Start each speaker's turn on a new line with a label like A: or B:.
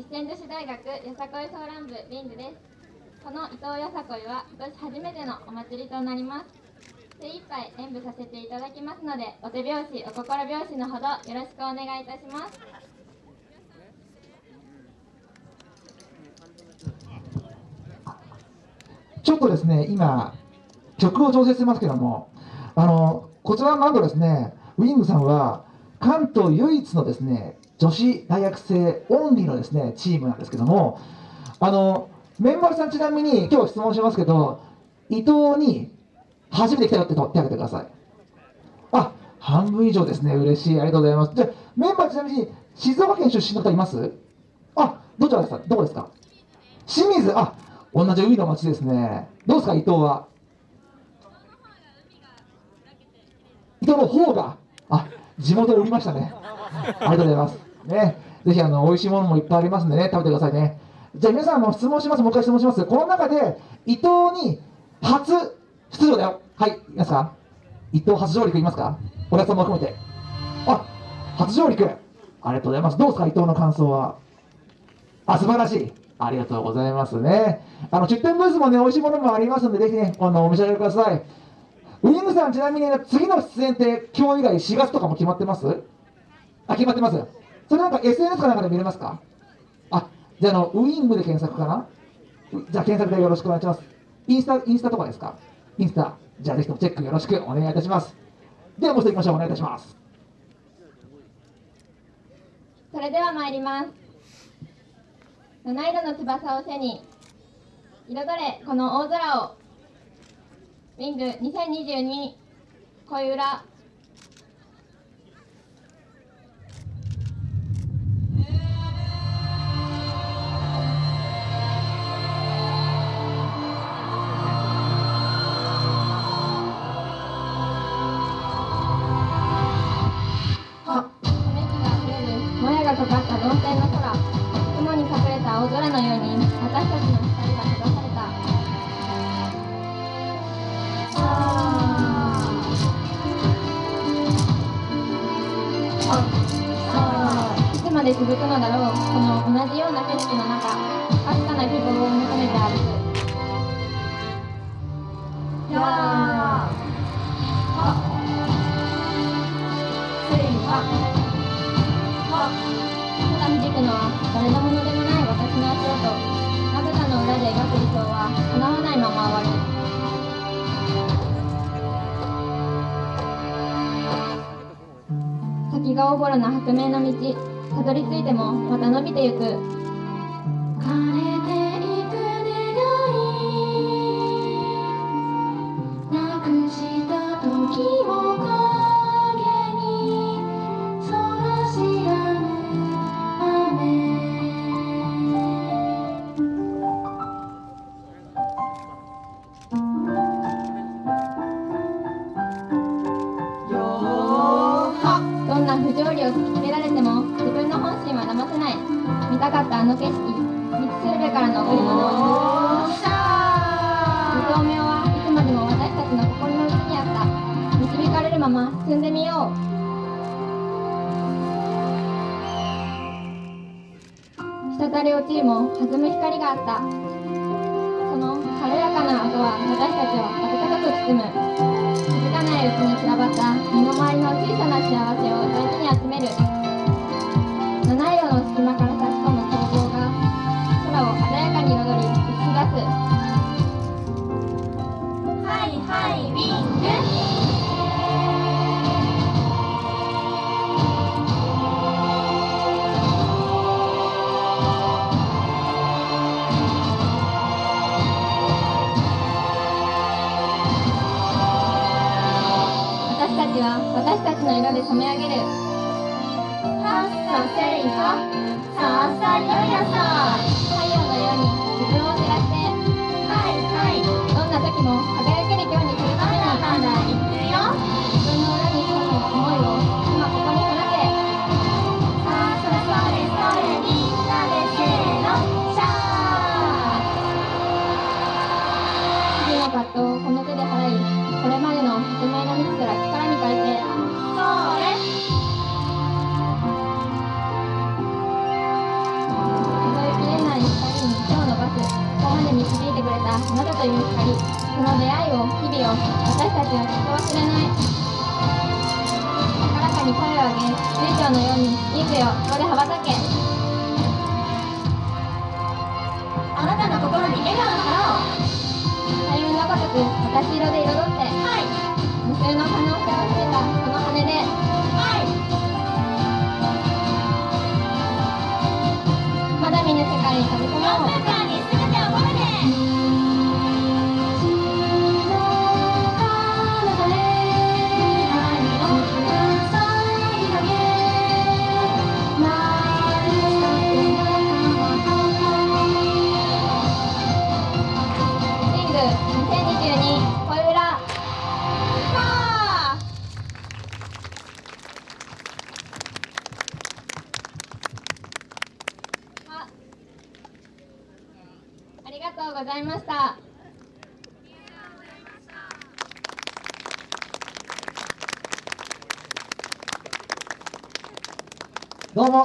A: 実践女子大学よさこいソーラン部リングです。この伊藤よさこいは今年初めてのお祭りとなります。精一杯演舞させていただきますのでお手拍子お心拍子のほどよろしくお願いいたします。
B: ちょっとですね、今、曲を調整してますけども、あのこちらのバンドですね、ウィングさんは、関東唯一のですね、女子大学生オンリーのですね、チームなんですけども、あの、メンバーさんちなみに、今日質問しますけど、伊藤に初めて来たよって手を挙げてください。あ、半分以上ですね、嬉しい、ありがとうございます。じゃメンバーちなみに、静岡県出身の方います？あ、どちらですか？どこですか？清水、あ、同じ海の町ですね。どうですか、伊藤は？伊藤の方が、あ、地元売りましたね。ありがとうございます。ね、ぜひあの美味しいものもいっぱいありますんでね、食べてくださいね。じゃあ皆さんも質問します、もう一回質問します。この中で伊藤に初出場だよ。はい、いますか伊藤初上陸いますか？お客さんも含めて。あ、初上陸。ありがとうございます。どうですか、伊藤の感想は。あ、素晴らしい。ありがとうございますね。あの、出店ブースもね、美味しいものもありますんで、ぜひね、あの、お召し上がりください。ウィングさん、ちなみに、ね、次の出演って今日以外4月とかも決まってます？あ、決まってます。それなんか SNS かなんかで見れますか？あ、じゃあ、の、ウィングで検索かな？じゃあ、検索でよろしくお願いします。インスタ、インスタとかですか？インスタ。じゃあ、ぜひともチェックよろしくお願いいたします。では、もう一度行きましょう。お願いいたします。
A: それでは参ります七色の翼を背に彩れこの大空をウィング2022恋裏いつまで続くのだろうこの同じような景色の中かすかな希望を求めて歩くやあせいはただ響くのは誰のものでもない私の足音まぶたの裏で描く理想は叶日がおぼろな白明の道たどり着いてもまた伸びてゆく。枯れていく願いなくした時もったあの景色道しるべからの贈り物を二刀目はいつまでも私たちの心の内にあった導かれるまま進んでみよう。滴り落ちるも弾む光があった。その軽やかな音は私たちを温かく包む。気づかないうちに散らばった身の回りの小さな幸せを大事に集める。はいウィング。私たちは私たちの色で染め上げる。前が見てら力に変えてあなたという光その出会いを日々を私たちはきっと忘れない高らかに声を上げのようにここで羽ばたけ
C: あなたの心に笑顔の花を
A: 開運のごとく私色で彩る Ele não vai não. ありがとうございました。
B: どうも。